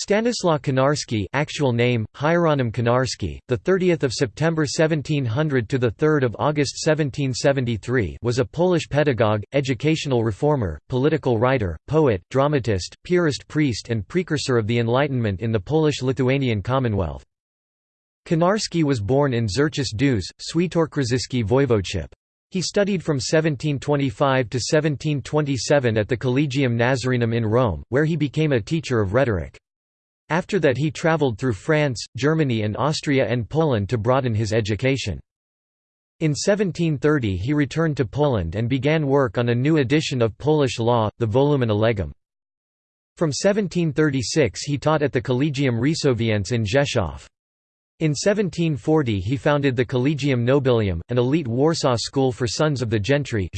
Stanislaw Konarski, actual name Hieronim Konarski, the 30th of September 1700 to the 3rd of August 1773, was a Polish pedagogue, educational reformer, political writer, poet, dramatist, Piarist priest and precursor of the Enlightenment in the Polish-Lithuanian Commonwealth. Konarski was born in Żarczyce Duże, Świętokrzyski Voivodeship. He studied from 1725 to 1727 at the Collegium Nazarenum in Rome, where he became a teacher of rhetoric. After that he travelled through France, Germany and Austria and Poland to broaden his education. In 1730 he returned to Poland and began work on a new edition of Polish law, the Volumina Legum. From 1736 he taught at the Collegium Resoviense in Rzeszów. In 1740 he founded the Collegium Nobilium, an elite Warsaw school for sons of the gentry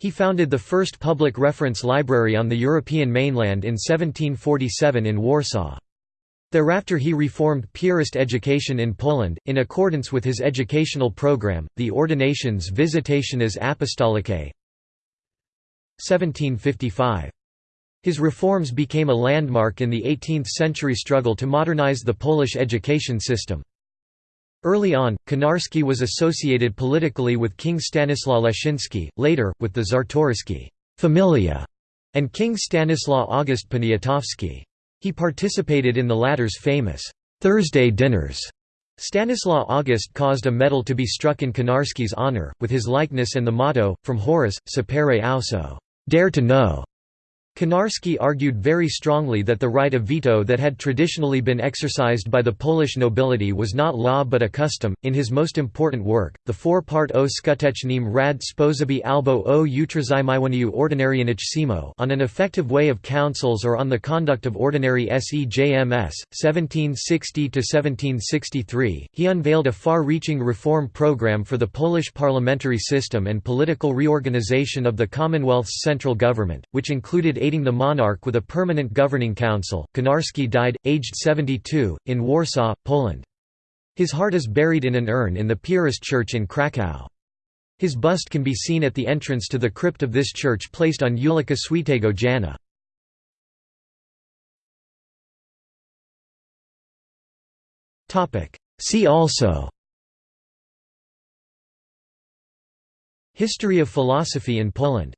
he founded the first public reference library on the European mainland in 1747 in Warsaw. Thereafter he reformed Piarist education in Poland, in accordance with his educational program, the Ordinationes Visitationis Apostolicae 1755. His reforms became a landmark in the 18th-century struggle to modernize the Polish education system. Early on, Konarski was associated politically with King Stanislaw Leszczyński, later, with the Czartoryski familia, and King Stanislaw August Poniatowski. He participated in the latter's famous Thursday dinners. Stanislaw August caused a medal to be struck in Konarski's honor, with his likeness and the motto, from Horace, sapere auso dare to know", Konarski argued very strongly that the right of veto that had traditionally been exercised by the Polish nobility was not law but a custom. In his most important work, the four-part O skutecznym rad sposobie albo o utrzymywaniu ordynaryjnych sejmów on an effective way of councils or on the conduct of ordinary SEJMS, 1760–1763, he unveiled a far-reaching reform program for the Polish parliamentary system and political reorganization of the Commonwealth's central government, which included aiding the monarch with a permanent governing council. Konarski died, aged 72, in Warsaw, Poland. His heart is buried in an urn in the Piarist church in Kraków. His bust can be seen at the entrance to the crypt of this church placed on Ulica Świętego Jana. See also History of philosophy in Poland